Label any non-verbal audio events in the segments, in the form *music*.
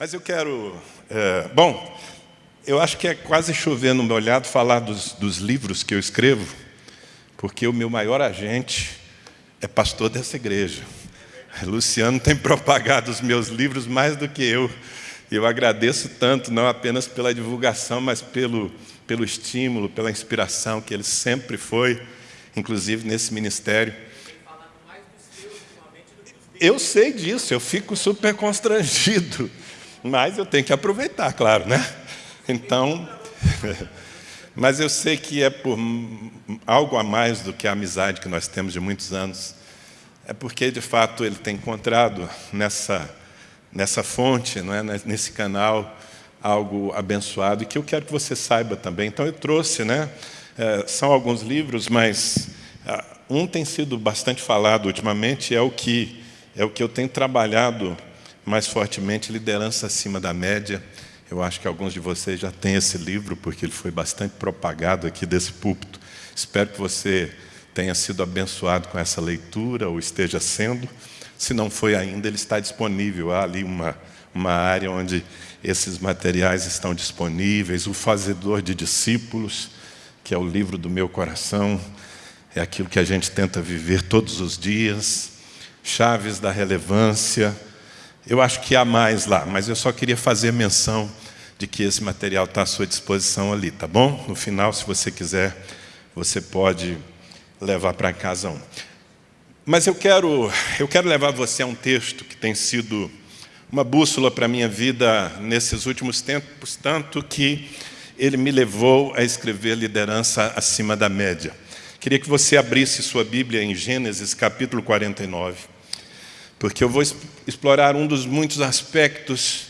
Mas eu quero... É, bom, eu acho que é quase chover no meu olhado falar dos, dos livros que eu escrevo, porque o meu maior agente é pastor dessa igreja. Luciano tem propagado os meus livros mais do que eu. Eu agradeço tanto, não apenas pela divulgação, mas pelo, pelo estímulo, pela inspiração que ele sempre foi, inclusive nesse ministério. Eu sei disso, eu fico super constrangido, mas eu tenho que aproveitar, claro, né? Então, *laughs* mas eu sei que é por algo a mais do que a amizade que nós temos de muitos anos. É porque, de fato, ele tem encontrado nessa, nessa fonte, não é? nesse canal, algo abençoado e que eu quero que você saiba também. Então, eu trouxe, né? É, são alguns livros, mas ah, um tem sido bastante falado ultimamente, é o que é o que eu tenho trabalhado mais fortemente, liderança acima da média. Eu acho que alguns de vocês já têm esse livro, porque ele foi bastante propagado aqui desse púlpito. Espero que você tenha sido abençoado com essa leitura, ou esteja sendo. Se não foi ainda, ele está disponível. Há ali uma, uma área onde esses materiais estão disponíveis. O Fazedor de Discípulos, que é o livro do meu coração, é aquilo que a gente tenta viver todos os dias chaves da relevância. Eu acho que há mais lá, mas eu só queria fazer menção de que esse material está à sua disposição ali, tá bom? No final, se você quiser, você pode levar para casa um. Mas eu quero, eu quero levar você a um texto que tem sido uma bússola para a minha vida nesses últimos tempos, tanto que ele me levou a escrever liderança acima da média. Queria que você abrisse sua Bíblia em Gênesis capítulo 49, porque eu vou explorar um dos muitos aspectos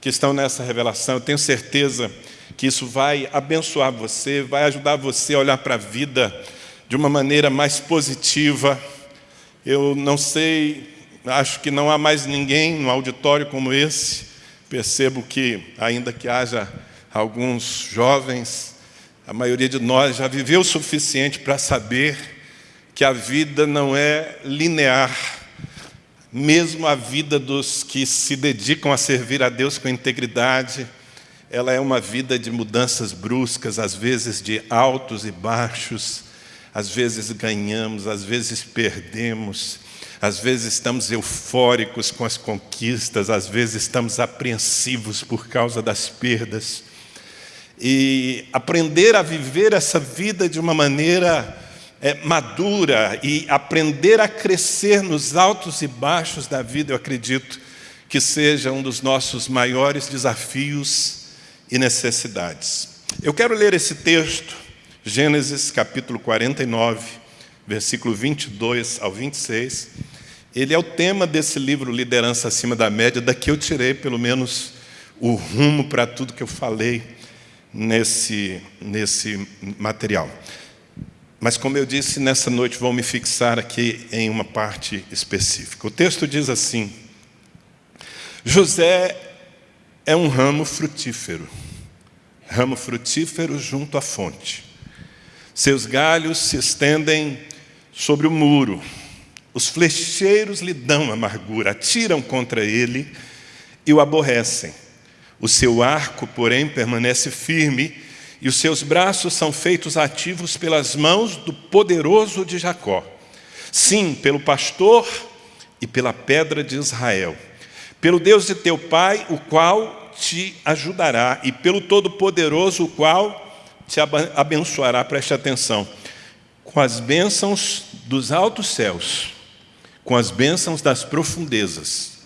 que estão nessa revelação. Eu tenho certeza que isso vai abençoar você, vai ajudar você a olhar para a vida de uma maneira mais positiva. Eu não sei, acho que não há mais ninguém no auditório como esse. Percebo que, ainda que haja alguns jovens a maioria de nós já viveu o suficiente para saber que a vida não é linear. Mesmo a vida dos que se dedicam a servir a Deus com integridade, ela é uma vida de mudanças bruscas, às vezes de altos e baixos, às vezes ganhamos, às vezes perdemos, às vezes estamos eufóricos com as conquistas, às vezes estamos apreensivos por causa das perdas. E aprender a viver essa vida de uma maneira é, madura e aprender a crescer nos altos e baixos da vida, eu acredito que seja um dos nossos maiores desafios e necessidades. Eu quero ler esse texto, Gênesis capítulo 49, versículo 22 ao 26. Ele é o tema desse livro Liderança Acima da Média, daqui eu tirei pelo menos o rumo para tudo que eu falei nesse, nesse material. Mas, como eu disse, nessa noite vou me fixar aqui em uma parte específica. O texto diz assim, José é um ramo frutífero, ramo frutífero junto à fonte. Seus galhos se estendem sobre o muro, os flecheiros lhe dão amargura, atiram contra ele e o aborrecem. O seu arco, porém, permanece firme e os seus braços são feitos ativos pelas mãos do poderoso de Jacó. Sim, pelo pastor e pela pedra de Israel. Pelo Deus de teu pai, o qual te ajudará, e pelo Todo-Poderoso, o qual te abençoará, preste atenção, com as bênçãos dos altos céus, com as bênçãos das profundezas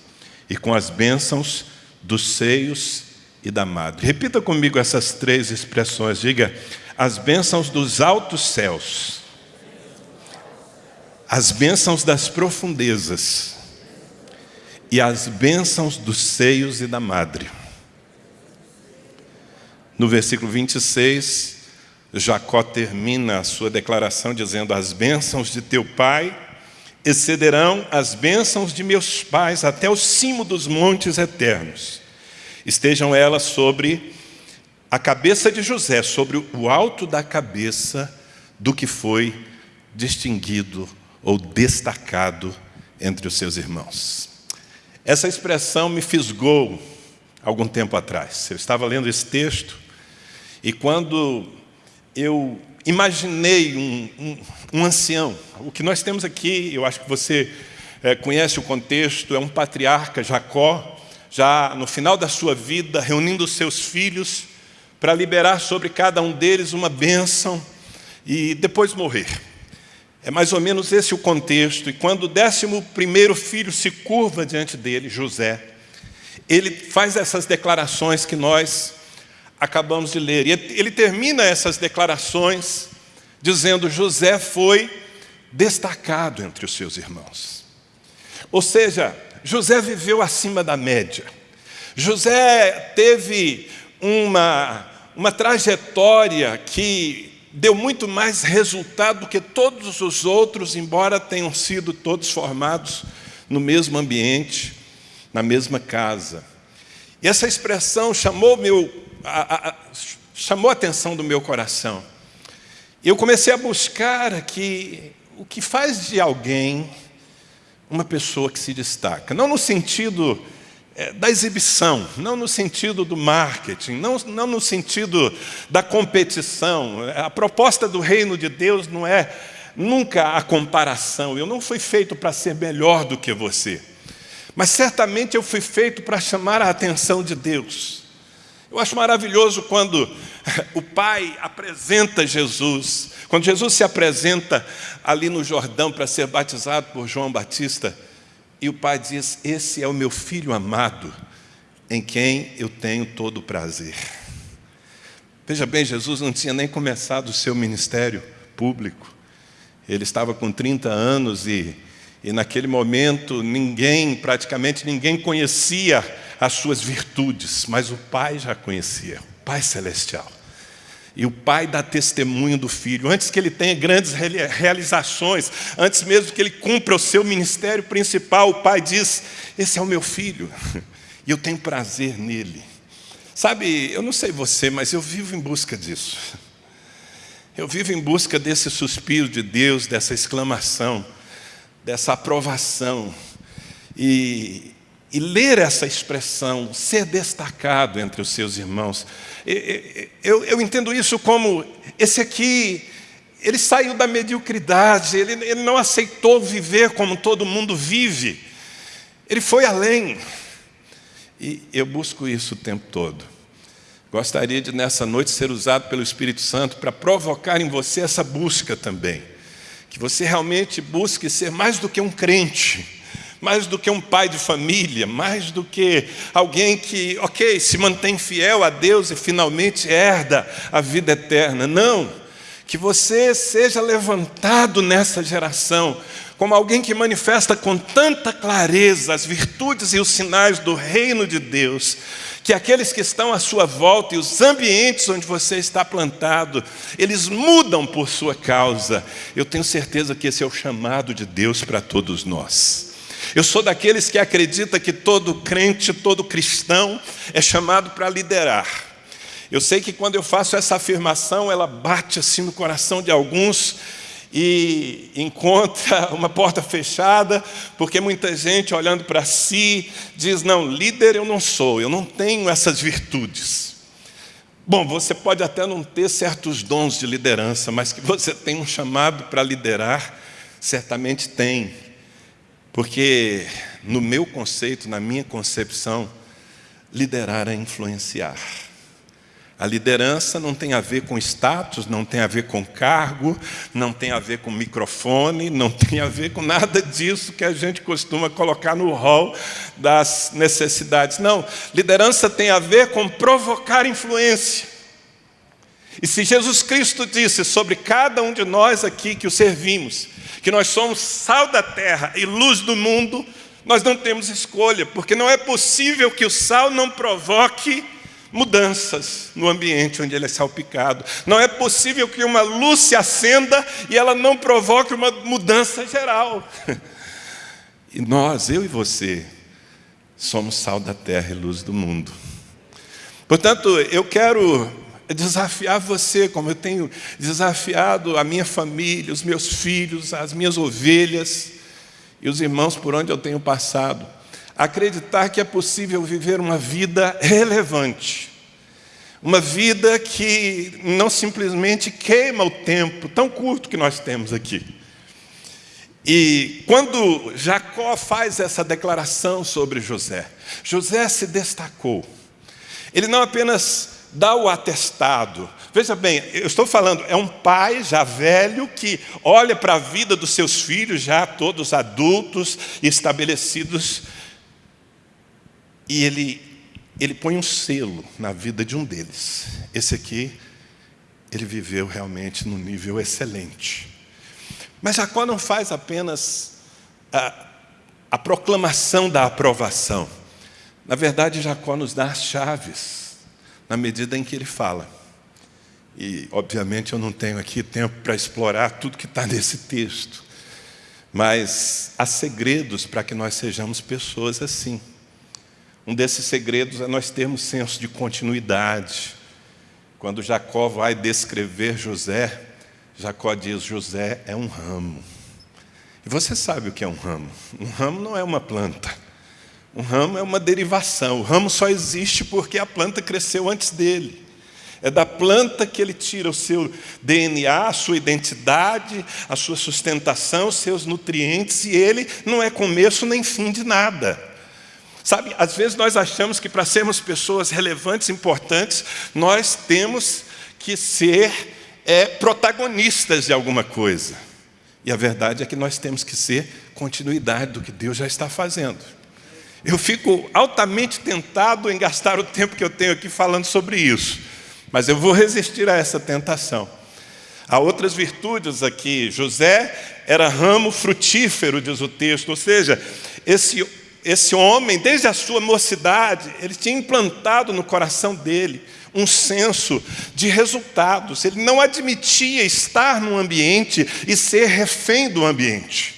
e com as bênçãos dos seios e da madre. Repita comigo essas três expressões. Diga, as bênçãos dos altos céus, as bênçãos das profundezas e as bênçãos dos seios e da madre. No versículo 26, Jacó termina a sua declaração dizendo, as bênçãos de teu pai excederão as bênçãos de meus pais até o cimo dos montes eternos. Estejam elas sobre a cabeça de José, sobre o alto da cabeça do que foi distinguido ou destacado entre os seus irmãos. Essa expressão me fisgou algum tempo atrás. Eu estava lendo esse texto e quando eu imaginei um, um, um ancião, o que nós temos aqui, eu acho que você é, conhece o contexto, é um patriarca, Jacó, já no final da sua vida, reunindo os seus filhos para liberar sobre cada um deles uma bênção e depois morrer. É mais ou menos esse o contexto. E quando o décimo primeiro filho se curva diante dele, José, ele faz essas declarações que nós acabamos de ler. E ele termina essas declarações dizendo: José foi destacado entre os seus irmãos. Ou seja, José viveu acima da média. José teve uma, uma trajetória que deu muito mais resultado do que todos os outros, embora tenham sido todos formados no mesmo ambiente, na mesma casa. E essa expressão chamou, meu, a, a, chamou a atenção do meu coração. Eu comecei a buscar aqui o que faz de alguém uma pessoa que se destaca. Não no sentido é, da exibição, não no sentido do marketing, não, não no sentido da competição. A proposta do reino de Deus não é nunca a comparação. Eu não fui feito para ser melhor do que você. Mas certamente eu fui feito para chamar a atenção de Deus. Eu acho maravilhoso quando o Pai apresenta Jesus, quando Jesus se apresenta ali no Jordão para ser batizado por João Batista, e o Pai diz: Esse é o meu filho amado, em quem eu tenho todo o prazer. Veja bem, Jesus não tinha nem começado o seu ministério público, ele estava com 30 anos e, e naquele momento ninguém, praticamente ninguém conhecia as suas virtudes, mas o Pai já conhecia, Pai Celestial. E o pai dá testemunho do filho, antes que ele tenha grandes realizações, antes mesmo que ele cumpra o seu ministério principal, o pai diz: Esse é o meu filho, *laughs* e eu tenho prazer nele. Sabe, eu não sei você, mas eu vivo em busca disso. Eu vivo em busca desse suspiro de Deus, dessa exclamação, dessa aprovação. E, e ler essa expressão, ser destacado entre os seus irmãos, eu, eu entendo isso como esse aqui, ele saiu da mediocridade, ele, ele não aceitou viver como todo mundo vive, ele foi além. E eu busco isso o tempo todo. Gostaria de, nessa noite, ser usado pelo Espírito Santo para provocar em você essa busca também. Que você realmente busque ser mais do que um crente mais do que um pai de família, mais do que alguém que, ok, se mantém fiel a Deus e finalmente herda a vida eterna. Não, que você seja levantado nessa geração como alguém que manifesta com tanta clareza as virtudes e os sinais do reino de Deus, que aqueles que estão à sua volta e os ambientes onde você está plantado, eles mudam por sua causa. Eu tenho certeza que esse é o chamado de Deus para todos nós. Eu sou daqueles que acredita que todo crente, todo cristão é chamado para liderar. Eu sei que quando eu faço essa afirmação, ela bate assim no coração de alguns e encontra *laughs* uma porta fechada, porque muita gente olhando para si diz: Não, líder eu não sou, eu não tenho essas virtudes. Bom, você pode até não ter certos dons de liderança, mas que você tem um chamado para liderar, certamente tem. Porque, no meu conceito, na minha concepção, liderar é influenciar. A liderança não tem a ver com status, não tem a ver com cargo, não tem a ver com microfone, não tem a ver com nada disso que a gente costuma colocar no rol das necessidades. Não, liderança tem a ver com provocar influência. E se Jesus Cristo disse sobre cada um de nós aqui que o servimos, que nós somos sal da terra e luz do mundo, nós não temos escolha, porque não é possível que o sal não provoque mudanças no ambiente onde ele é salpicado. Não é possível que uma luz se acenda e ela não provoque uma mudança geral. *laughs* E nós, eu e você, somos sal da terra e luz do mundo. Portanto, eu quero desafiar você, como eu tenho desafiado a minha família, os meus filhos, as minhas ovelhas e os irmãos por onde eu tenho passado, acreditar que é possível viver uma vida relevante, uma vida que não simplesmente queima o tempo tão curto que nós temos aqui. E quando Jacó faz essa declaração sobre José, José se destacou. Ele não apenas dá o atestado. Veja bem, eu estou falando, é um pai já velho que olha para a vida dos seus filhos, já todos adultos estabelecidos, e ele, ele põe um selo na vida de um deles. Esse aqui, ele viveu realmente num nível excelente. Mas Jacó não faz apenas a, a proclamação da aprovação. Na verdade, Jacó nos dá as chaves, na medida em que ele fala. E, obviamente, eu não tenho aqui tempo para explorar tudo que está *laughs* nesse texto. Mas há segredos para que nós sejamos pessoas assim. Um desses segredos é nós termos senso de continuidade. Quando Jacó vai descrever José, Jacó diz: José é um ramo. E você sabe o que é um ramo? Um ramo não é uma planta. Um ramo é uma derivação. O ramo só existe porque a planta cresceu antes dele. É da planta que ele tira o seu DNA, a sua identidade, a sua sustentação, os seus nutrientes, e ele não é começo nem fim de nada. Sabe, às vezes nós achamos que para sermos pessoas relevantes, importantes, nós temos que ser é, protagonistas de alguma coisa. E a verdade é que nós temos que ser continuidade do que Deus já está fazendo. Eu fico altamente tentado em gastar o tempo que eu tenho aqui falando sobre isso, mas eu vou resistir a essa tentação. Há outras virtudes aqui. José era ramo frutífero, diz o texto, ou seja, esse esse homem, desde a sua mocidade, ele tinha implantado no coração dele um senso de resultados. Ele não admitia estar num ambiente e ser refém do ambiente.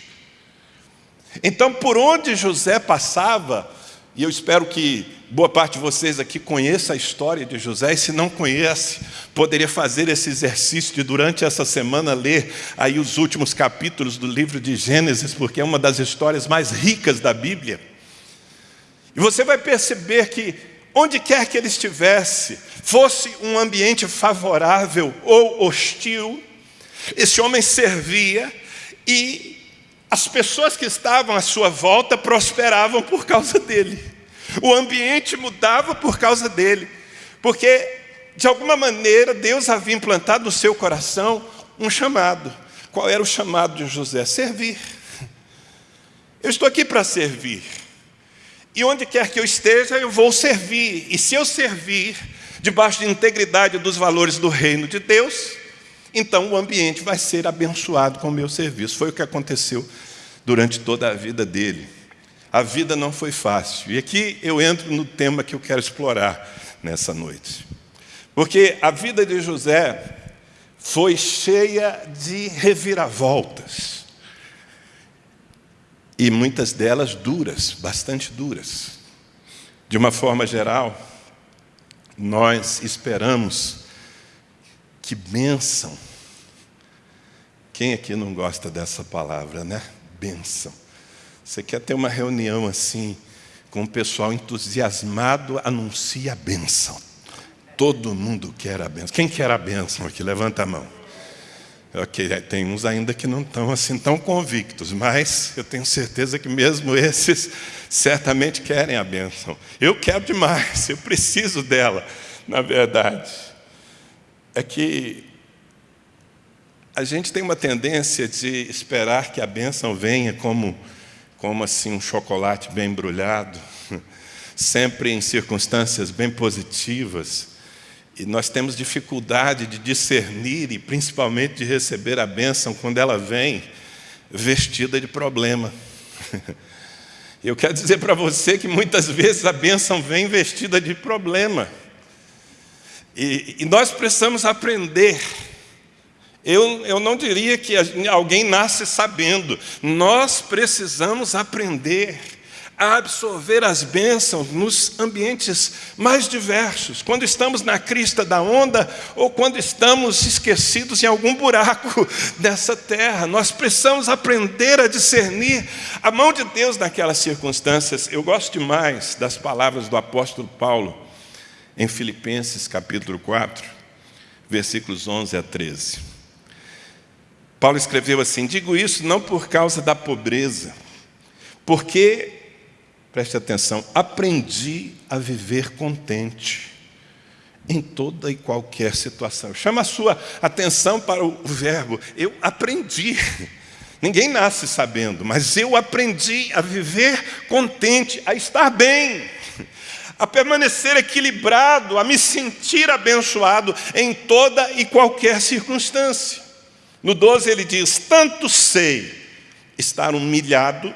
Então, por onde José passava, e eu espero que boa parte de vocês aqui conheça a história de José, e se não conhece, poderia fazer esse exercício de durante essa semana ler aí os últimos capítulos do livro de Gênesis, porque é uma das histórias mais ricas da Bíblia. E você vai perceber que, onde quer que ele estivesse, fosse um ambiente favorável ou hostil, esse homem servia e as pessoas que estavam à sua volta prosperavam por causa dele. O ambiente mudava por causa dele, porque de alguma maneira Deus havia implantado no seu coração um chamado. Qual era o chamado de José? Servir. Eu estou aqui para servir. E onde quer que eu esteja, eu vou servir. E se eu servir debaixo de integridade dos valores do reino de Deus, então o ambiente vai ser abençoado com o meu serviço. Foi o que aconteceu durante toda a vida dele. A vida não foi fácil. E aqui eu entro no tema que eu quero explorar nessa noite. Porque a vida de José foi cheia de reviravoltas e muitas delas duras, bastante duras. De uma forma geral, nós esperamos que bênção. Quem aqui não gosta dessa palavra, né? Bênção. Você quer ter uma reunião assim, com o pessoal entusiasmado, anuncia a bênção. Todo mundo quer a bênção. Quem quer a bênção aqui? Levanta a mão. Ok, tem uns ainda que não estão assim tão convictos, mas eu tenho certeza que mesmo esses certamente querem a bênção. Eu quero demais, eu preciso dela, na verdade. É que a gente tem uma tendência de esperar que a bênção venha como, como assim um chocolate bem embrulhado, *laughs* sempre em circunstâncias bem positivas. E nós temos dificuldade de discernir e principalmente de receber a bênção quando ela vem vestida de problema. *laughs* Eu quero dizer para você que muitas vezes a bênção vem vestida de problema. E, e nós precisamos aprender. Eu, eu não diria que alguém nasce sabendo. Nós precisamos aprender a absorver as bênçãos nos ambientes mais diversos, quando estamos na crista da onda ou quando estamos esquecidos em algum buraco *laughs* dessa terra. Nós precisamos aprender a discernir a mão de Deus naquelas circunstâncias. Eu gosto demais das palavras do apóstolo Paulo em Filipenses capítulo 4, versículos 11 a 13. Paulo escreveu assim: Digo isso não por causa da pobreza, porque Preste atenção, aprendi a viver contente em toda e qualquer situação. Chama a sua atenção para o verbo. Eu aprendi. Ninguém nasce sabendo, mas eu aprendi a viver contente, a estar bem, a permanecer equilibrado, a me sentir abençoado em toda e qualquer circunstância. No 12 ele diz: Tanto sei estar humilhado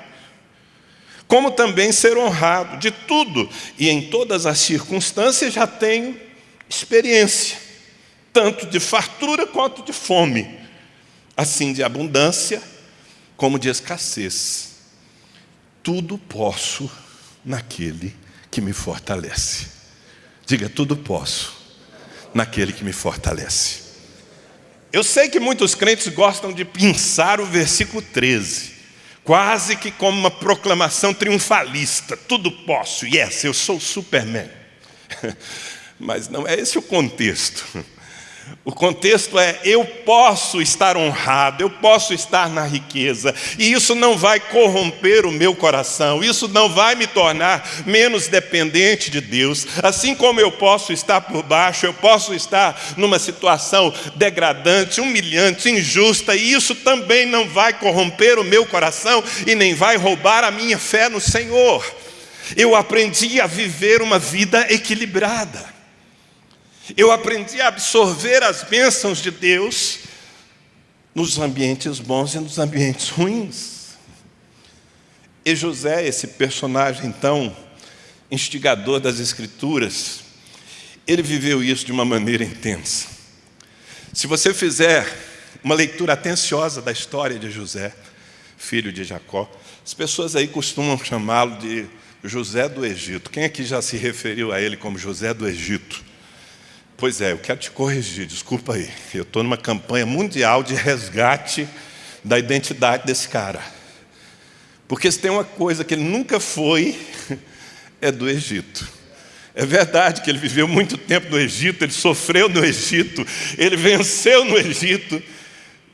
como também ser honrado de tudo, e em todas as circunstâncias já tenho experiência, tanto de fartura quanto de fome, assim de abundância como de escassez. Tudo posso naquele que me fortalece. Diga, tudo posso naquele que me fortalece. Eu sei que muitos crentes gostam de pensar o versículo 13 quase que como uma proclamação triunfalista. Tudo posso, yes, eu sou Superman. *laughs* Mas não é esse o contexto. O contexto é: eu posso estar honrado, eu posso estar na riqueza, e isso não vai corromper o meu coração, isso não vai me tornar menos dependente de Deus. Assim como eu posso estar por baixo, eu posso estar numa situação degradante, humilhante, injusta, e isso também não vai corromper o meu coração e nem vai roubar a minha fé no Senhor. Eu aprendi a viver uma vida equilibrada. Eu aprendi a absorver as bênçãos de Deus nos ambientes bons e nos ambientes ruins. E José, esse personagem tão instigador das Escrituras, ele viveu isso de uma maneira intensa. Se você fizer uma leitura atenciosa da história de José, filho de Jacó, as pessoas aí costumam chamá-lo de José do Egito. Quem aqui já se referiu a ele como José do Egito? Pois é, eu quero te corrigir, desculpa aí. Eu estou numa campanha mundial de resgate da identidade desse cara. Porque se tem uma coisa que ele nunca foi, é do Egito. É verdade que ele viveu muito tempo no Egito, ele sofreu no Egito, ele venceu no Egito,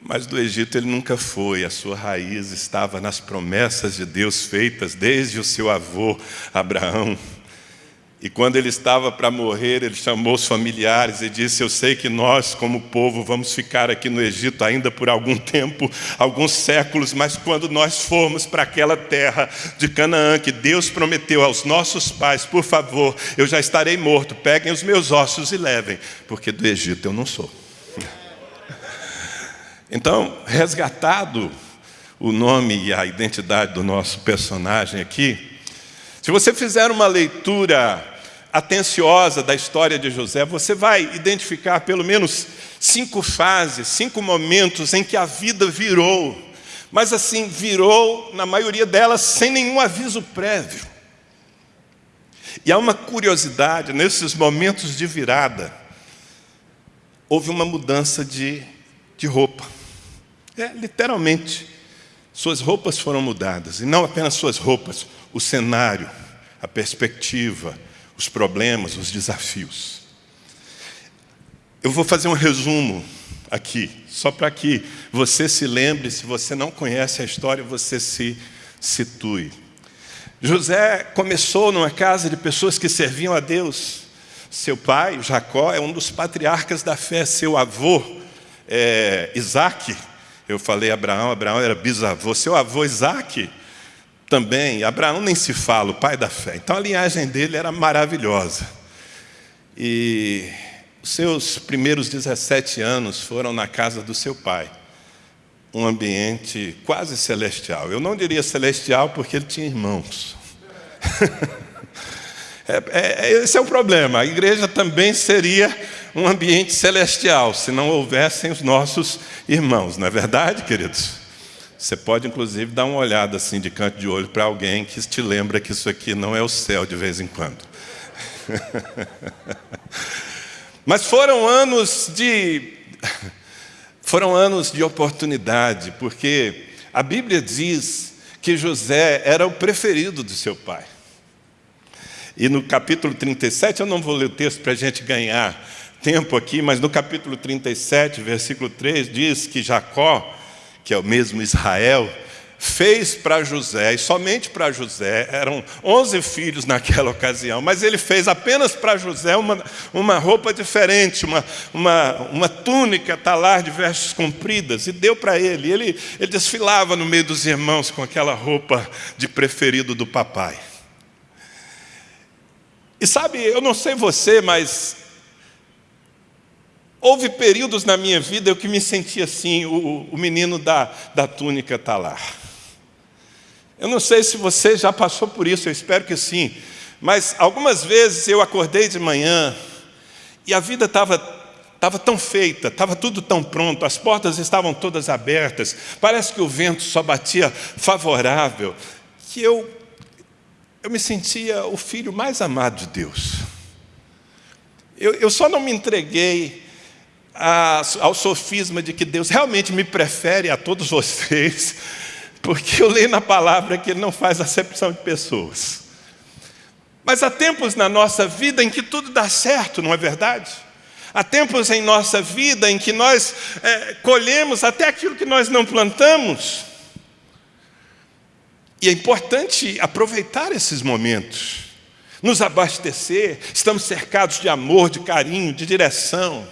mas do Egito ele nunca foi. A sua raiz estava nas promessas de Deus feitas desde o seu avô Abraão. E quando ele estava para morrer, ele chamou os familiares e disse: Eu sei que nós, como povo, vamos ficar aqui no Egito ainda por algum *laughs* tempo, alguns séculos, mas quando nós formos para aquela terra de Canaã que Deus prometeu aos nossos pais, por favor, eu já estarei morto, peguem os meus ossos e levem, porque do Egito eu não sou. *laughs* Então, resgatado o nome e a identidade do nosso personagem aqui, se você fizer uma leitura atenciosa da história de José, você vai identificar pelo menos cinco fases, cinco momentos em que a vida virou, mas assim, virou, na maioria delas, sem nenhum aviso prévio. E há uma curiosidade, nesses momentos de virada, houve uma mudança de, de roupa. É, literalmente, suas roupas foram mudadas, e não apenas suas roupas, o cenário, a perspectiva, os problemas, os desafios. Eu vou fazer um resumo aqui, só para que você se lembre, se você não conhece a história, você se situe. José começou numa casa de pessoas que serviam a Deus. Seu pai, Jacó, é um dos patriarcas da fé. Seu avô, é, Isaac, eu falei Abraão, Abraão era bisavô. Seu avô, Isaac, também, Abraão nem se fala, o pai da fé. Então a linhagem dele era maravilhosa. E os seus primeiros 17 anos foram na casa do seu pai. Um ambiente quase celestial. Eu não diria celestial porque ele tinha irmãos. *laughs* é, é, esse é o problema. A igreja também seria um ambiente celestial se não houvessem os nossos irmãos, não é verdade, queridos? Você pode, inclusive, dar uma olhada assim de canto de olho para alguém que te lembra que isso aqui não é o céu de vez em quando. *laughs* Mas foram anos de foram anos de oportunidade, porque a Bíblia diz que José era o preferido do seu pai. E no capítulo 37, eu não vou ler o texto para a gente ganhar tempo aqui, mas no capítulo 37, versículo 3, diz que Jacó que é o mesmo Israel, fez para José, e somente para José, eram 11 filhos naquela ocasião, mas ele fez apenas para José uma, uma roupa diferente, uma, uma, uma túnica talar de vestes compridas, e deu para ele. ele. Ele desfilava no meio dos irmãos com aquela roupa de preferido do papai. E sabe, eu não sei você, mas Houve períodos na minha vida eu que me sentia assim, o, o menino da, da túnica está lá. Eu não sei se você já passou por isso, eu espero que sim. Mas algumas vezes eu acordei de manhã e a vida estava estava tão feita, estava tudo tão pronto, as portas estavam todas abertas, parece que o vento só batia favorável, que eu, eu me sentia o filho mais amado de Deus. Eu, eu só não me entreguei ao sofisma de que Deus realmente me prefere a todos vocês, *laughs* porque eu leio na palavra que Ele não faz acepção de pessoas. Mas há tempos na nossa vida em que tudo dá certo, não é verdade? Há tempos em nossa vida em que nós é, colhemos até aquilo que nós não plantamos. E é importante aproveitar esses momentos, nos abastecer, estamos cercados de amor, de carinho, de direção.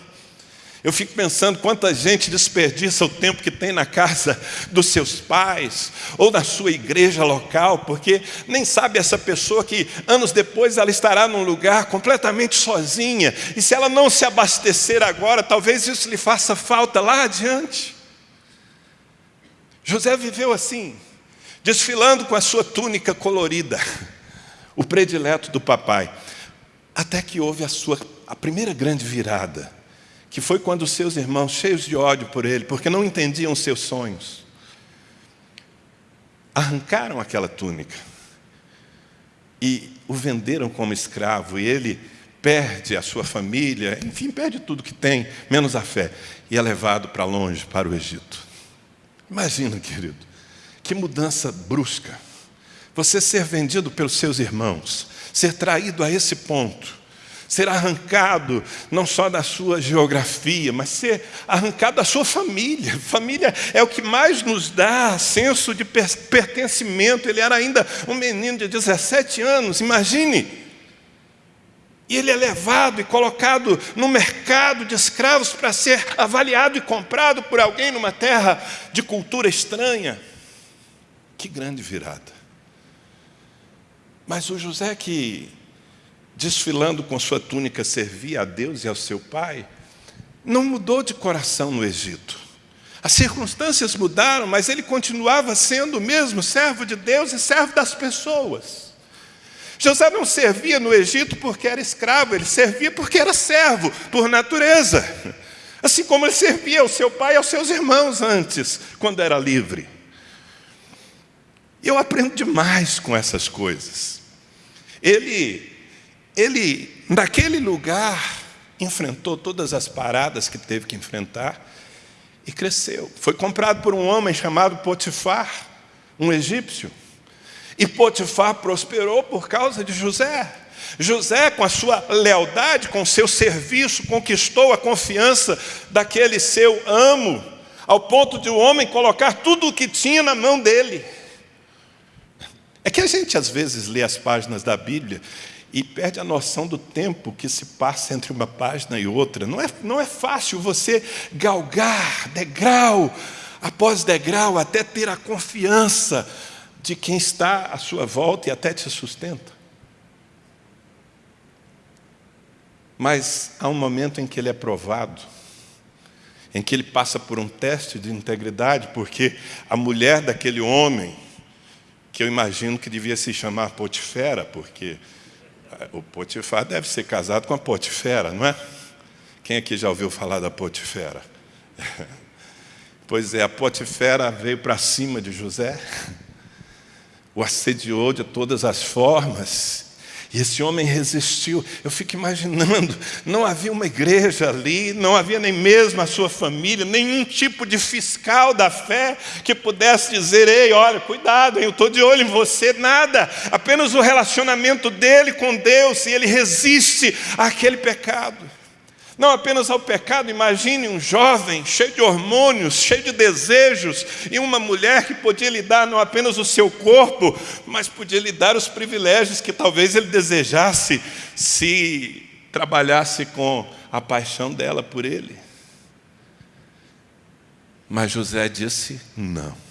Eu fico pensando quanta gente desperdiça o tempo que tem na casa dos seus pais ou na sua igreja local, porque nem sabe essa pessoa que anos depois ela estará num lugar completamente sozinha, e se ela não se abastecer agora, talvez isso lhe faça falta lá adiante. José viveu assim, desfilando com a sua túnica colorida, *laughs* o predileto do papai, até que houve a sua a primeira grande virada que foi quando seus irmãos, cheios de ódio por ele, porque não entendiam seus sonhos, arrancaram aquela túnica e o venderam como escravo, e ele perde a sua família, enfim, perde tudo que tem, menos a fé, e é levado para longe, para o Egito. Imagina, querido, que mudança brusca. Você ser vendido pelos seus irmãos, ser traído a esse ponto, ser arrancado não só da sua geografia, mas ser arrancado da sua família. *laughs* Família é o que mais nos dá senso de pertencimento. Ele era ainda um menino de 17 anos, imagine. E ele é levado e colocado no mercado de escravos para ser avaliado e comprado por alguém numa terra de cultura estranha. Que grande virada. Mas o José que desfilando com sua túnica, servia a Deus e ao seu pai, não mudou de coração no Egito. As circunstâncias mudaram, mas ele continuava sendo o mesmo servo de Deus e servo das pessoas. José não servia no Egito porque era escravo, ele servia porque era servo, por natureza. Assim como ele servia ao seu pai e aos seus irmãos antes, quando era livre. Eu aprendo demais com essas coisas. Ele ele, naquele lugar, enfrentou todas as paradas que teve que enfrentar e cresceu. Foi comprado por um homem chamado Potifar, um egípcio. E Potifar prosperou por causa de José. José, com a sua lealdade, com o seu serviço, conquistou a confiança daquele seu amo, ao ponto de o homem colocar tudo o que tinha na mão dele. É que a gente às vezes lê as páginas da Bíblia e perde a noção do tempo que se passa entre uma página e outra. Não é, não é fácil você galgar degrau após degrau até ter a confiança de quem está à sua volta e até te sustenta. Mas há um momento em que ele é provado, em que ele passa por um teste de integridade, porque a mulher daquele homem, que eu imagino que devia se chamar Potifera, porque o Potifar deve ser casado com a Potifera, não é? Quem aqui já ouviu falar da Potifera? *laughs* Pois é, a Potifera veio para cima de José, o assediou de todas as formas, e esse homem resistiu. Eu fico imaginando, não havia uma igreja ali, não havia nem mesmo a sua família, nenhum tipo de fiscal da fé que pudesse dizer: ei, olha, cuidado, eu estou de olho em você, nada. Apenas o relacionamento dele com Deus, e ele resiste àquele pecado não apenas ao pecado, imagine um jovem cheio de hormônios, cheio de desejos, e uma mulher que podia lhe dar não apenas o seu corpo, mas podia lhe dar os privilégios que talvez ele desejasse se trabalhasse com a paixão dela por ele. Mas José disse não.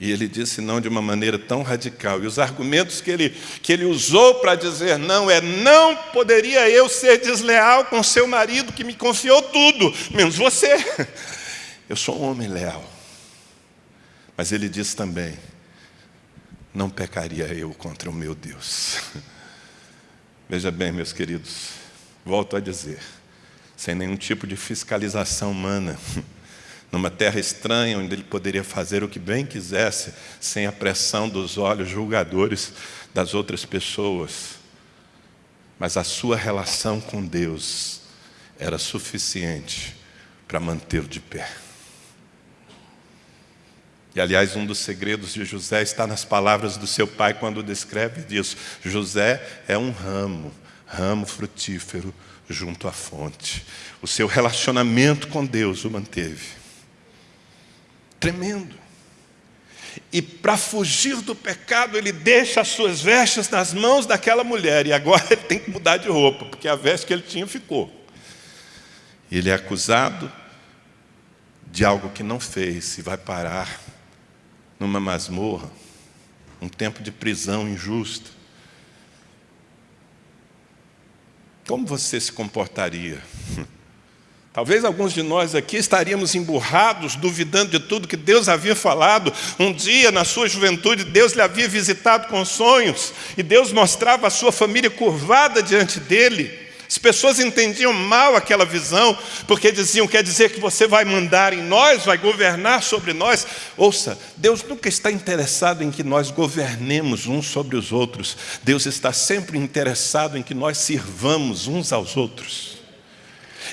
E ele disse não de uma maneira tão radical. E os argumentos que ele, que ele usou para dizer não é: não poderia eu ser desleal com seu marido que me confiou tudo, menos você. *laughs* Eu sou um homem leal. Mas ele disse também: não pecaria eu contra o meu Deus. *laughs* Veja bem, meus queridos, volto a dizer, sem nenhum tipo de fiscalização humana *laughs* numa terra estranha, onde ele poderia fazer o que bem quisesse, sem a pressão dos olhos julgadores das outras pessoas. Mas a sua relação com Deus era suficiente para mantê-lo de pé. E aliás, um dos segredos de José está nas palavras do seu pai quando descreve disso. José é um ramo, ramo frutífero junto à fonte. O seu relacionamento com Deus o manteve. Tremendo. E para fugir do pecado, ele deixa as suas vestes nas mãos daquela mulher. E agora ele *laughs* tem que mudar de roupa, porque a veste que ele tinha ficou. Ele é acusado de algo que não fez e vai parar numa masmorra, um tempo de prisão injusta. Como você se comportaria? *laughs* Talvez alguns de nós aqui estaríamos emburrados, duvidando de tudo que Deus havia falado. Um dia, na sua juventude, Deus lhe havia visitado com sonhos, e Deus mostrava a sua família curvada diante dele. As pessoas entendiam mal aquela visão, porque diziam: quer dizer que você vai mandar em nós, vai governar sobre nós. Ouça, Deus nunca está interessado em que nós governemos uns sobre os outros, Deus está sempre interessado em que nós sirvamos uns aos outros.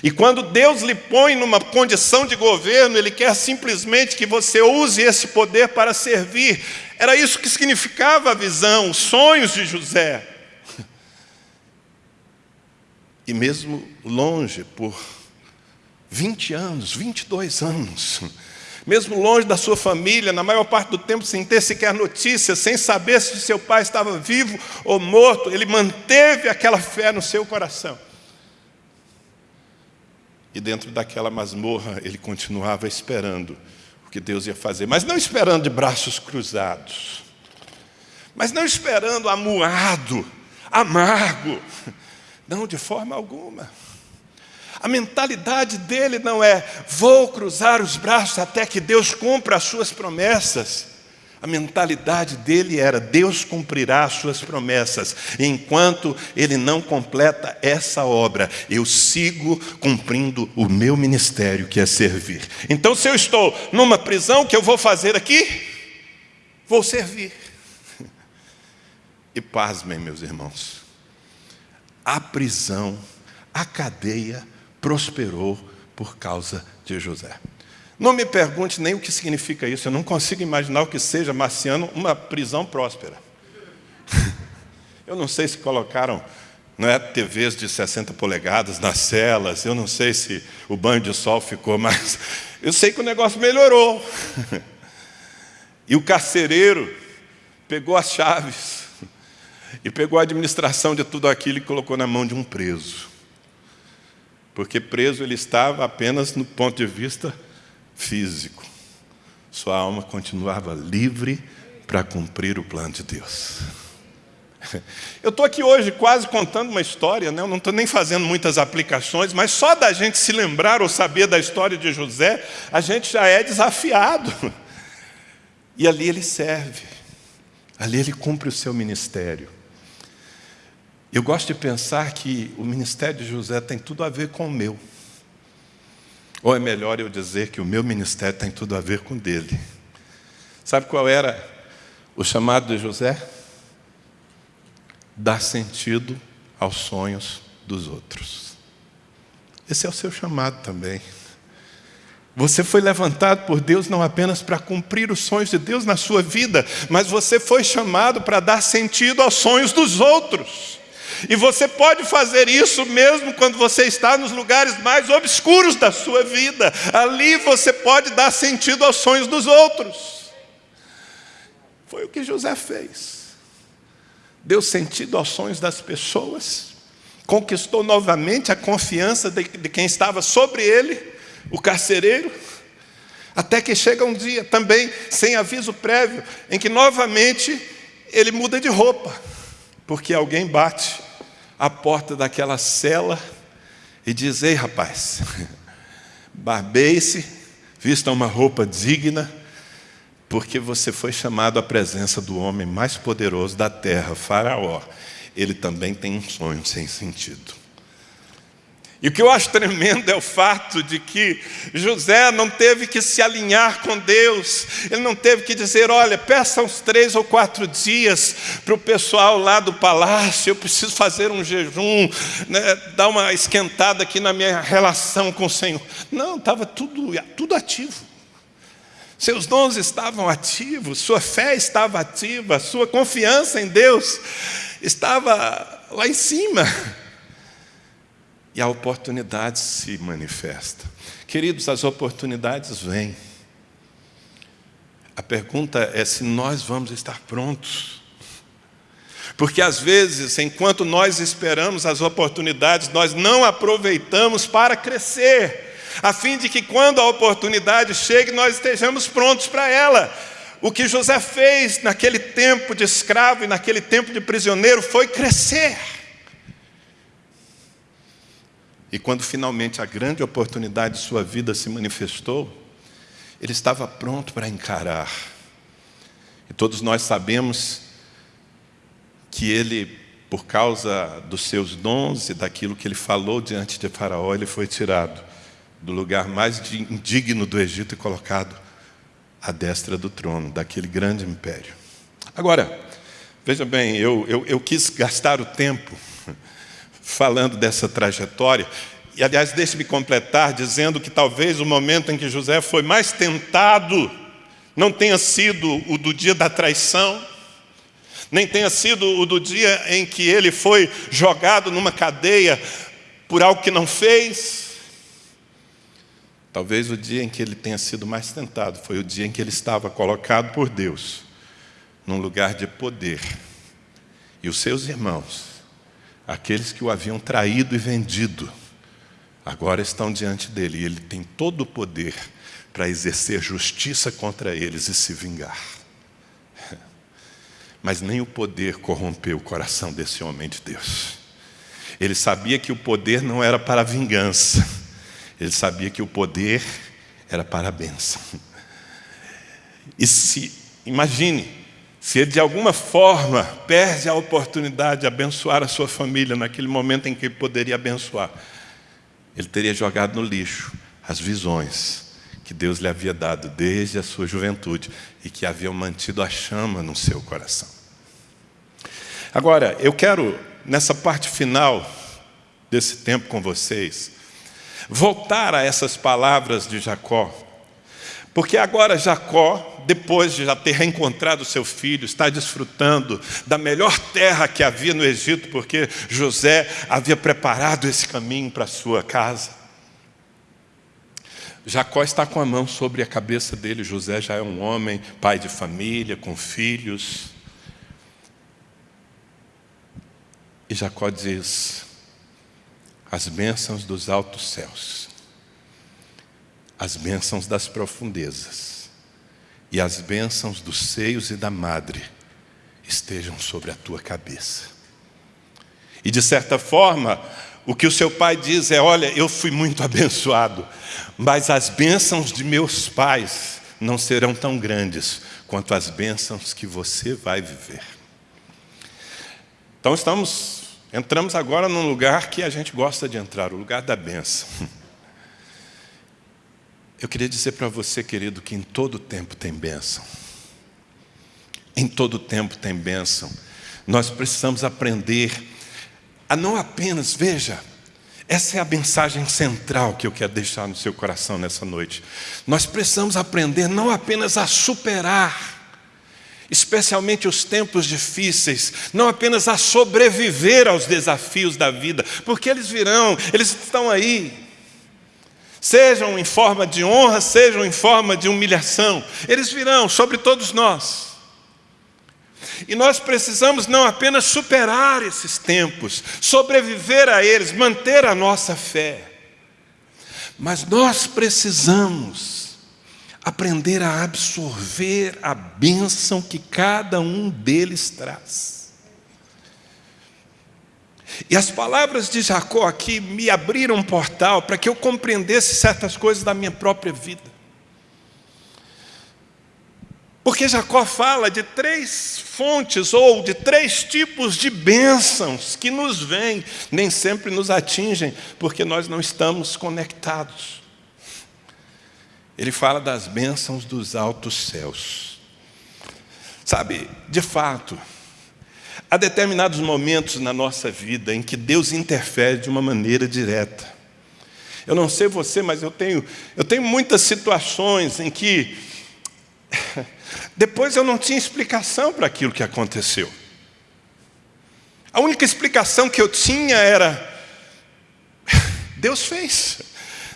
E quando Deus lhe põe numa condição de governo, Ele quer simplesmente que você use esse poder para servir. Era isso que significava a visão, os sonhos de José. *laughs* E mesmo longe, por 20 anos, 22 anos, mesmo longe da sua família, na maior parte do tempo sem ter sequer notícia, sem saber se seu pai estava vivo ou morto, ele manteve aquela fé no seu coração. E dentro daquela masmorra ele continuava esperando o que Deus ia fazer, mas não esperando de braços cruzados, mas não esperando amuado, amargo, não, de forma alguma. A mentalidade dele não é vou cruzar os braços até que Deus cumpra as suas promessas. A mentalidade dele era: Deus cumprirá as suas promessas, enquanto ele não completa essa obra, eu sigo cumprindo o meu ministério, que é servir. Então, se eu estou numa prisão, o que eu vou fazer aqui? Vou servir. *laughs* E pasmem, meus irmãos, a prisão, a cadeia prosperou por causa de José. Não me pergunte nem o que significa isso, eu não consigo imaginar o que seja marciano uma prisão próspera. *laughs* Eu não sei se colocaram não é, TVs de 60 polegadas nas celas, eu não sei se o banho de sol ficou mais. *laughs* Eu sei que o negócio melhorou. *laughs* E o carcereiro pegou as chaves e pegou a administração de tudo aquilo e colocou na mão de um preso. Porque preso ele estava apenas no ponto de vista físico. Sua alma continuava livre para cumprir o plano de Deus. *laughs* Eu estou aqui hoje quase contando uma história, né? eu não estou nem fazendo muitas aplicações, mas só da gente se lembrar ou saber da história de José, a gente já é desafiado. *laughs* E ali ele serve, ali ele cumpre o seu ministério. Eu gosto de pensar que o ministério de José tem tudo a ver com o meu. Ou é melhor eu dizer que o meu ministério tem tudo a ver com dele? Sabe qual era o chamado de José? Dar sentido aos sonhos dos outros. Esse é o seu chamado também. Você foi levantado por Deus não apenas para cumprir os sonhos de Deus na sua vida, mas você foi chamado para dar sentido aos sonhos dos outros. E você pode fazer isso mesmo quando você está nos lugares mais obscuros da sua vida. Ali você pode dar sentido aos sonhos dos outros. Foi o que José fez. Deu sentido aos sonhos das pessoas, conquistou novamente a confiança de, de quem estava sobre ele, o carcereiro, até que chega um dia também, sem aviso prévio, em que novamente ele muda de roupa, porque alguém bate à porta daquela cela e diz: Ei, rapaz, *laughs* barbeie-se, vista uma roupa digna, porque você foi chamado à presença do homem mais poderoso da terra, Faraó. Ele também tem um sonho sem sentido. E o que eu acho tremendo é o fato de que José não teve que se alinhar com Deus, ele não teve que dizer: olha, peça uns três ou quatro dias para o pessoal lá do palácio, eu preciso fazer um jejum, né, dar uma esquentada aqui na minha relação com o Senhor. Não, estava tudo, tudo ativo. Seus dons estavam ativos, sua fé estava ativa, sua confiança em Deus estava lá em cima e a oportunidade se manifesta. Queridos, as oportunidades vêm. A pergunta é se nós vamos estar prontos. Porque às vezes, enquanto nós esperamos as oportunidades, nós não aproveitamos para crescer, a fim de que quando a oportunidade chegue, nós estejamos prontos para ela. O que José fez naquele tempo de escravo e naquele tempo de prisioneiro foi crescer. E quando finalmente a grande oportunidade de sua vida se manifestou, ele estava pronto para encarar. E todos nós sabemos que ele, por causa dos seus dons e daquilo que ele falou diante de Faraó, ele foi tirado do lugar mais indigno do Egito e colocado à destra do trono, daquele grande império. Agora, veja bem, eu, eu, eu quis gastar o tempo falando dessa trajetória. E, aliás, deixe-me completar dizendo que talvez o momento em que José foi mais tentado não tenha sido o do dia da traição, nem tenha sido o do dia em que ele foi jogado numa cadeia por algo que não fez. Talvez o dia em que ele tenha sido mais tentado foi o dia em que ele estava colocado por Deus num lugar de poder. E os seus irmãos Aqueles que o haviam traído e vendido, agora estão diante dele e ele tem todo o poder para exercer justiça contra eles e se vingar. *laughs* Mas nem o poder corrompeu o coração desse homem de Deus. Ele sabia que o poder não era para a vingança, ele sabia que o poder era para a bênção. E se, imagine, se ele de alguma forma perde a oportunidade de abençoar a sua família naquele momento em que ele poderia abençoar, ele teria jogado no lixo as visões que Deus lhe havia dado desde a sua juventude e que haviam mantido a chama no seu coração. Agora, eu quero, nessa parte final desse tempo com vocês, voltar a essas palavras de Jacó, porque agora Jacó depois de já ter reencontrado seu filho, está desfrutando da melhor terra que havia no Egito, porque José havia preparado esse caminho para sua casa. Jacó está com a mão sobre a cabeça dele. José já é um homem, pai de família, com filhos. E Jacó diz: as bênçãos dos altos céus, as bênçãos das profundezas, e as bênçãos dos seios e da madre estejam sobre a tua cabeça. E de certa forma, o que o seu pai diz é: Olha, eu fui muito *laughs* abençoado, mas as bênçãos de meus pais não serão tão grandes quanto as bênçãos que você vai viver. Então estamos, entramos agora num lugar que a gente gosta de entrar, o lugar da bênção. *laughs* Eu queria dizer para você, querido, que em todo tempo tem bênção. Em todo tempo tem bênção. Nós precisamos aprender a não apenas, veja, essa é a mensagem central que eu quero deixar no seu coração nessa noite. Nós precisamos aprender não apenas a superar, especialmente os tempos difíceis, não apenas a sobreviver aos desafios da vida, porque eles virão, eles estão aí. Sejam em forma de honra, sejam em forma de humilhação, eles virão sobre todos nós. E nós precisamos não apenas superar esses tempos, sobreviver a eles, manter a nossa fé, mas nós precisamos aprender a absorver a bênção que cada um deles traz. E as palavras de Jacó aqui me abriram um portal para que eu compreendesse certas coisas da minha própria vida. Porque Jacó fala de três fontes ou de três tipos de bênçãos que nos vêm, nem sempre nos atingem, porque nós não estamos conectados. Ele fala das bênçãos dos altos céus. Sabe, de fato, há determinados momentos na nossa vida em que Deus interfere de uma maneira direta. Eu não sei você, mas eu tenho, eu tenho muitas situações em que depois eu não tinha explicação para aquilo que aconteceu. A única explicação que eu tinha era: Deus fez.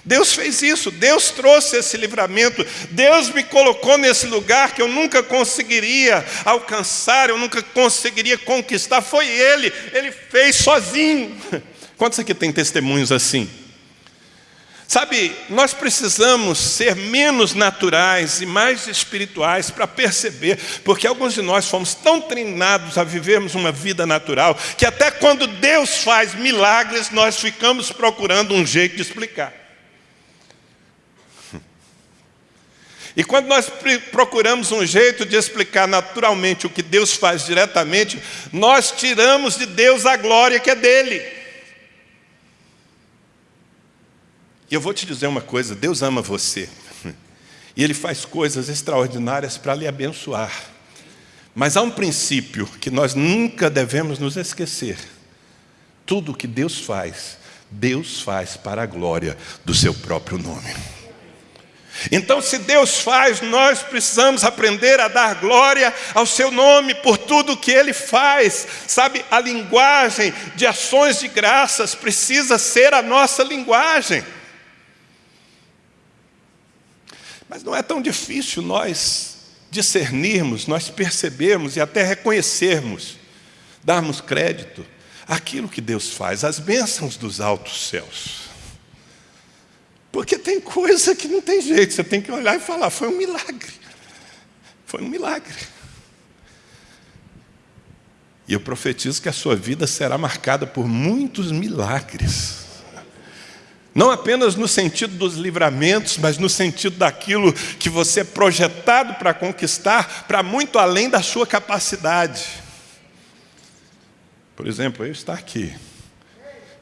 Deus fez isso, Deus trouxe esse livramento, Deus me colocou nesse lugar que eu nunca conseguiria alcançar, eu nunca conseguiria conquistar. Foi Ele, Ele fez sozinho. *laughs* Quantos aqui tem testemunhos assim? Sabe, nós precisamos ser menos naturais e mais espirituais para perceber, porque alguns de nós fomos tão treinados a vivermos uma vida natural, que até quando Deus faz milagres, nós ficamos procurando um jeito de explicar. E quando nós procuramos um jeito de explicar naturalmente o que Deus faz diretamente, nós tiramos de Deus a glória que é dele. E eu vou te dizer uma coisa: Deus ama você. E Ele faz coisas extraordinárias para lhe abençoar. Mas há um princípio que nós nunca devemos nos esquecer: tudo que Deus faz, Deus faz para a glória do seu próprio nome. Então, se Deus faz, nós precisamos aprender a dar glória ao seu nome por tudo que ele faz. Sabe, a linguagem de ações de graças precisa ser a nossa linguagem. Mas não é tão difícil nós discernirmos, nós percebermos e até reconhecermos, darmos crédito àquilo que Deus faz, as bênçãos dos altos céus. Porque tem coisa que não tem jeito, você tem que olhar e falar: foi um milagre. Foi um milagre. E eu profetizo que a sua vida será marcada por muitos milagres. Não apenas no sentido dos livramentos, mas no sentido daquilo que você é projetado para conquistar, para muito além da sua capacidade. Por exemplo, eu estar aqui,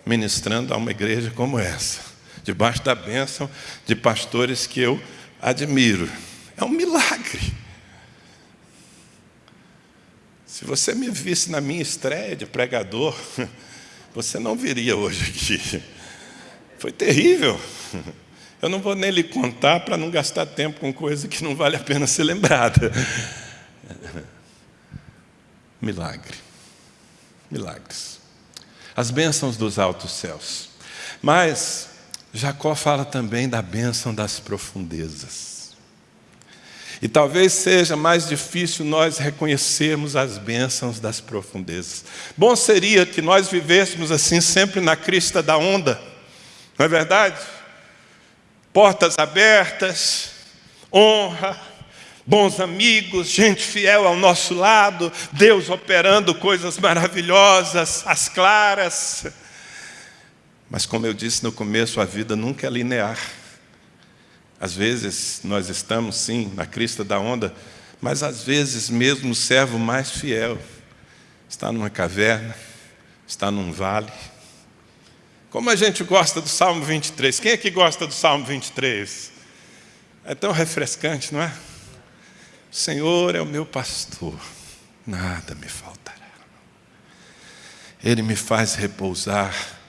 ministrando a uma igreja como essa, debaixo da bênção de pastores que eu admiro. É um milagre. Se você me visse na minha estreia de pregador, *laughs* você não viria hoje aqui. Foi terrível. Eu não vou nem lhe contar para não gastar tempo com coisa que não vale a pena ser lembrada. *laughs* Milagre. Milagres. As bênçãos dos altos céus. Mas Jacó fala também da bênção das profundezas. E talvez seja mais difícil nós reconhecermos as bênçãos das profundezas. Bom seria que nós vivêssemos assim sempre na crista da onda não é verdade? Portas abertas, honra, bons amigos, gente fiel ao nosso lado, Deus operando coisas maravilhosas, as claras. Mas, como eu disse no começo, a vida nunca é linear. Às vezes nós estamos, sim, na crista da onda, mas às vezes mesmo o servo mais fiel está numa caverna, está num vale como a gente gosta do Salmo 23. Quem é que gosta do Salmo 23? É tão refrescante, não é? O Senhor é o meu pastor, nada me faltará. Ele me faz repousar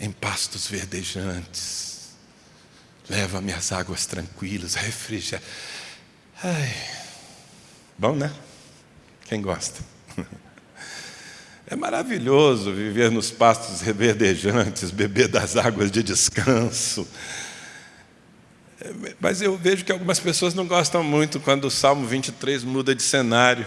em pastos verdejantes, leva-me às águas tranquilas, refrigera. Ai, bom, né? Quem gosta? É maravilhoso viver nos pastos reverdejantes, beber das águas de descanso. Mas eu vejo que algumas pessoas não gostam muito quando o Salmo 23 muda de cenário.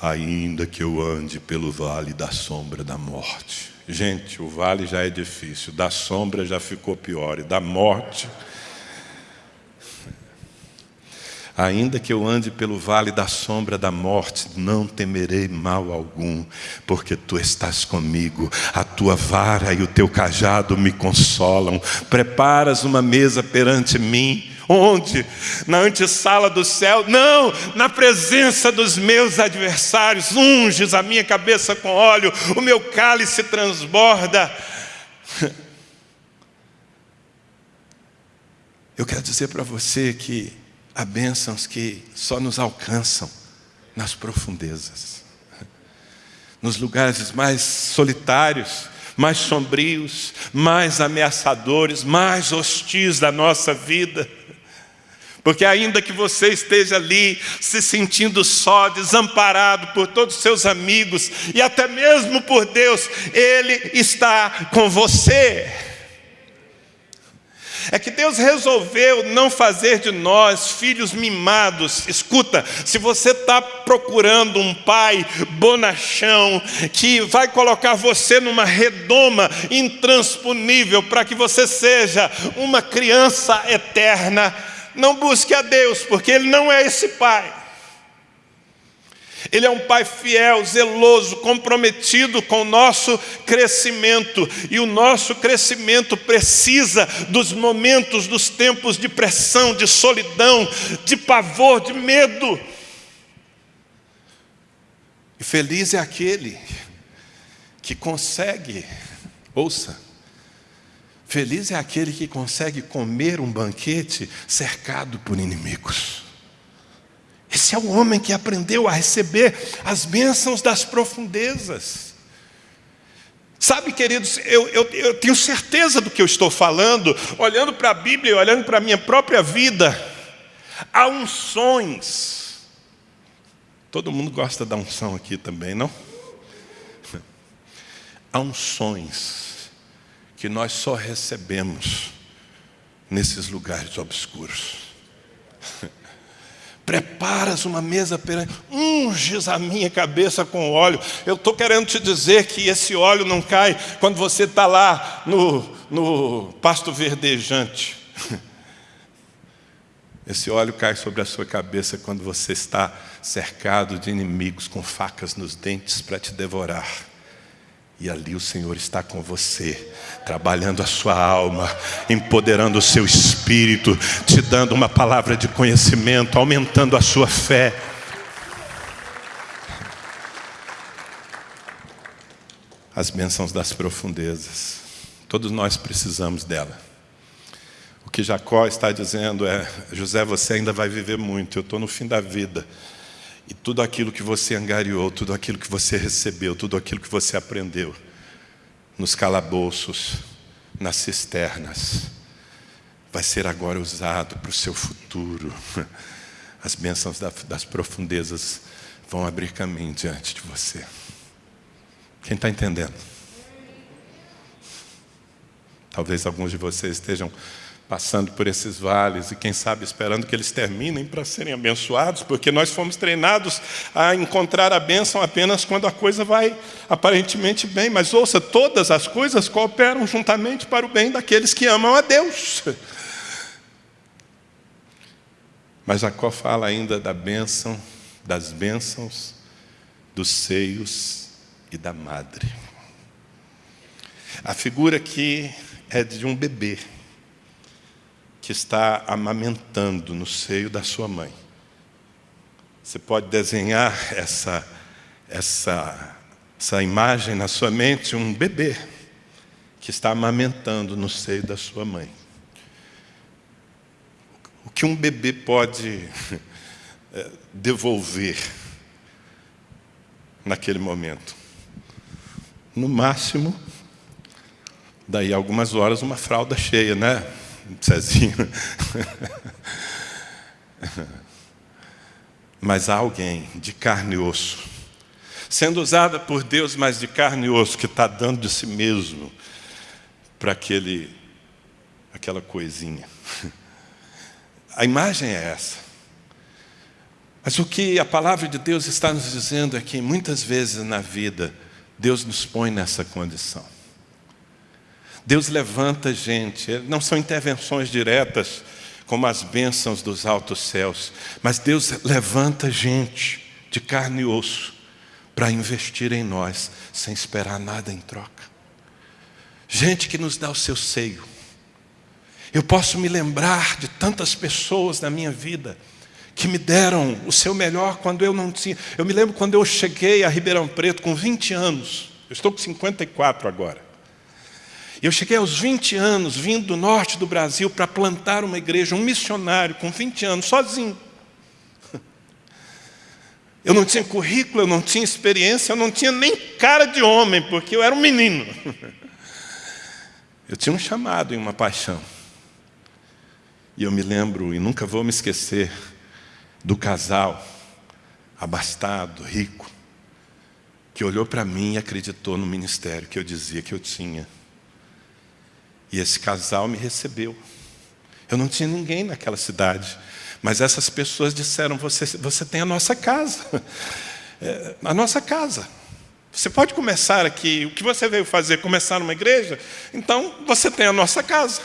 Ainda que eu ande pelo vale da sombra da morte. Gente, o vale já é difícil, da sombra já ficou pior, e da morte Ainda que eu ande pelo vale da sombra da morte, não temerei mal algum, porque tu estás comigo, a tua vara e o teu cajado me consolam. Preparas uma mesa perante mim. Onde? Na antessala do céu? Não, na presença dos meus adversários. Unges a minha cabeça com óleo, o meu cálice transborda. *laughs* Eu quero dizer para você que há bênçãos que só nos alcançam nas profundezas, *laughs* nos lugares mais solitários, mais sombrios, mais ameaçadores, mais hostis da nossa vida. Porque ainda que você esteja ali se sentindo só, desamparado por todos os seus amigos e até mesmo por Deus, Ele está com você. É que Deus resolveu não fazer de nós filhos mimados. Escuta, se você está procurando um pai bonachão, que vai colocar você numa redoma intransponível para que você seja uma criança eterna, não busque a Deus, porque Ele não é esse pai. Ele é um pai fiel, zeloso, comprometido com o nosso crescimento. E o nosso crescimento precisa dos momentos, dos tempos de pressão, de solidão, de pavor, de medo. E feliz é aquele que consegue, ouça, feliz é aquele que consegue comer um banquete cercado por inimigos. Esse é o homem que aprendeu a receber as bênçãos das profundezas. Sabe, queridos, eu, eu, eu tenho certeza do que eu estou falando, olhando para a Bíblia e olhando para a minha própria vida. Há unções. Todo mundo gosta da unção aqui também, não? *laughs* Há unções que nós só recebemos nesses lugares obscuros. *laughs* Preparas uma mesa perante, unges a minha cabeça com óleo. Eu estou querendo te dizer que esse óleo não cai quando você está lá no, no pasto verdejante. *laughs* Esse óleo cai sobre a sua cabeça quando você está cercado de inimigos com facas nos dentes para te devorar. E ali o Senhor está com você, trabalhando a sua alma, empoderando o seu espírito, te dando uma palavra de conhecimento, aumentando a sua fé. As bênçãos das profundezas, todos nós precisamos dela. O que Jacó está dizendo é: José, você ainda vai viver muito, eu estou no fim da vida. E tudo aquilo que você angariou, tudo aquilo que você recebeu, tudo aquilo que você aprendeu, nos calabouços, nas cisternas, vai ser agora usado para o seu futuro. *laughs* As bênçãos das profundezas vão abrir caminho diante de você. Quem está entendendo? Talvez alguns de vocês estejam passando por esses vales e quem sabe esperando que eles terminem para serem abençoados, porque nós fomos treinados a encontrar a bênção apenas quando a coisa vai aparentemente bem. Mas ouça, todas as coisas cooperam juntamente para o bem daqueles que amam a Deus. *laughs* Mas Jacó fala ainda da bênção, das bênçãos, dos seios e da madre. A figura aqui é de um bebê que está amamentando no seio da sua mãe. Você pode desenhar essa, essa, essa imagem na sua mente, um bebê que está amamentando no seio da sua mãe. o que um bebê pode é, devolver naquele momento? No máximo, daí algumas horas, uma fralda cheia, né, Cezinho? Mas há alguém de carne e osso, sendo usada por Deus, mas de carne e osso, que está dando de si mesmo para aquele, aquela coisinha. A imagem é essa. Mas o que a palavra de Deus está nos dizendo é que muitas vezes na vida, Deus nos põe nessa condição. Deus levanta gente, não são intervenções diretas, como as bênçãos dos altos céus, mas Deus levanta gente de carne e osso para investir em nós, sem esperar nada em troca. Gente que nos dá o seu seio. Eu posso me lembrar de tantas pessoas na minha vida que me deram o seu melhor quando eu não tinha. Eu me lembro quando eu cheguei a Ribeirão Preto com 20 anos. Eu estou com 54 agora. Eu cheguei aos 20 anos, vindo do norte do Brasil, para plantar uma igreja, um missionário com 20 anos, sozinho. Eu não tinha currículo, eu não tinha experiência, eu não tinha nem cara de homem, porque eu era um menino. Eu tinha um chamado e uma paixão. E eu me lembro, e nunca vou me esquecer, do casal, abastado, rico, que olhou para mim e acreditou no ministério que eu dizia que eu tinha. E esse casal me recebeu. Eu não tinha ninguém naquela cidade, mas essas pessoas disseram: Você, você tem a nossa casa. *laughs* É, a nossa casa. Você pode começar aqui, o que você veio fazer? Começar numa igreja? Então você tem a nossa casa.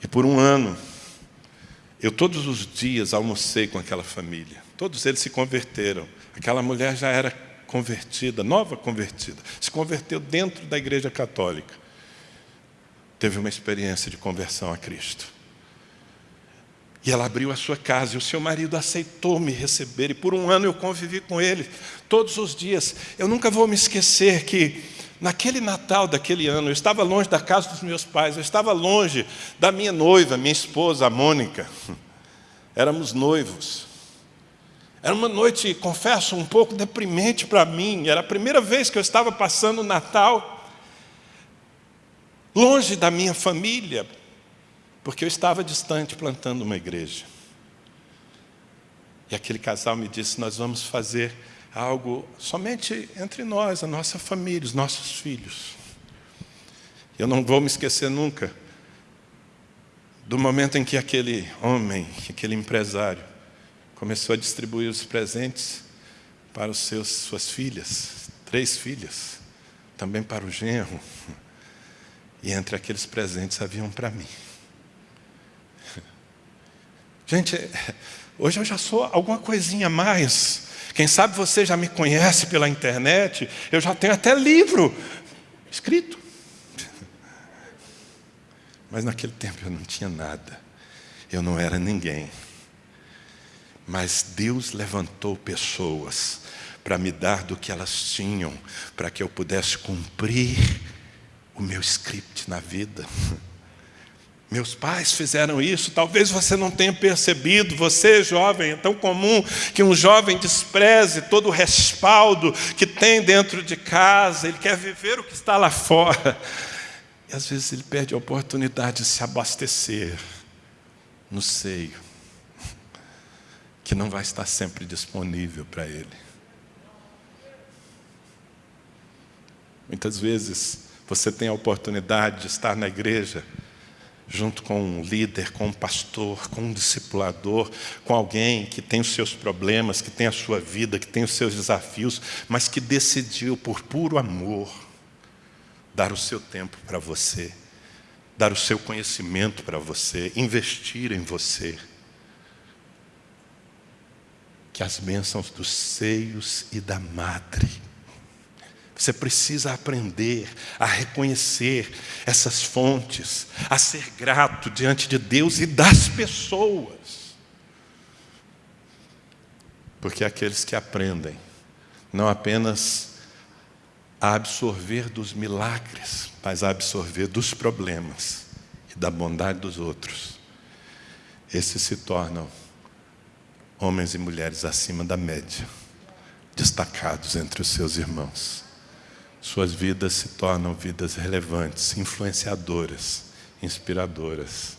E por um ano, eu todos os dias almocei com aquela família. Todos eles se converteram. Aquela mulher já era convertida, nova convertida. Se converteu dentro da igreja católica. Teve uma experiência de conversão a Cristo. E ela abriu a sua casa e o seu marido aceitou me receber. E por um ano eu convivi com ele todos os dias. Eu nunca vou me esquecer que naquele Natal daquele ano, eu estava longe da casa dos meus pais, eu estava longe da minha noiva, minha esposa, a Mônica. *laughs* Éramos noivos. Era uma noite, confesso, um pouco deprimente para mim. Era a primeira vez que eu estava passando o Natal longe da minha família, porque eu estava distante plantando uma igreja. E aquele casal me disse: Nós vamos fazer algo somente entre nós, a nossa família, os nossos filhos. Eu não vou me esquecer nunca do momento em que aquele homem, aquele empresário, começou a distribuir os presentes para os seus, suas filhas, três filhas, também para o genro. E entre aqueles presentes havia um para mim. *laughs* Gente, hoje eu já sou alguma coisinha a mais. Quem sabe você já me conhece pela internet, eu já tenho até livro escrito. *laughs* Mas naquele tempo eu não tinha nada, eu não era ninguém. Mas Deus levantou pessoas para me dar do que elas tinham, para que eu pudesse cumprir o meu script na vida. *laughs* Meus pais fizeram isso, talvez você não tenha percebido, você jovem, é tão comum que um jovem despreze todo o respaldo que tem dentro de casa, ele quer viver o que está lá fora. E às vezes ele perde a oportunidade de se abastecer no seio, *laughs* que não vai estar sempre disponível para ele. Muitas vezes você tem a oportunidade de estar na igreja, junto com um líder, com um pastor, com um discipulador, com alguém que tem os seus problemas, que tem a sua vida, que tem os seus desafios, mas que decidiu por puro amor dar o seu tempo para você, dar o seu conhecimento para você, investir em você. Que as bênçãos dos seios e da madre você precisa aprender a reconhecer essas fontes, a ser grato diante de Deus e das pessoas. Porque aqueles que aprendem não apenas a absorver dos milagres, mas a absorver dos problemas e da bondade dos outros, esses se tornam homens e mulheres acima da média, destacados entre os seus irmãos. Suas vidas se tornam vidas relevantes, influenciadoras, inspiradoras.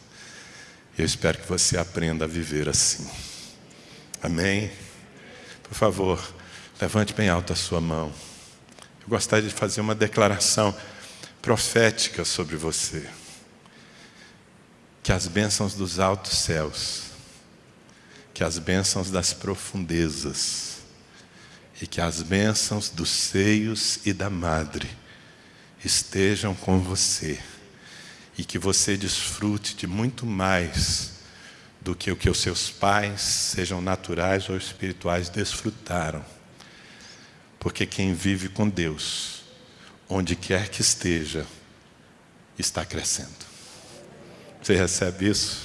Eu espero que você aprenda a viver assim. Amém? Por favor, levante bem alto a sua mão. Eu gostaria de fazer uma declaração profética sobre você. Que as bênçãos dos altos céus, que as bênçãos das profundezas, e que as bênçãos dos seios e da madre estejam com você, e que você desfrute de muito mais do que o que os seus pais, sejam naturais ou espirituais, desfrutaram. Porque quem vive com Deus, onde quer que esteja, está crescendo. Você recebe isso?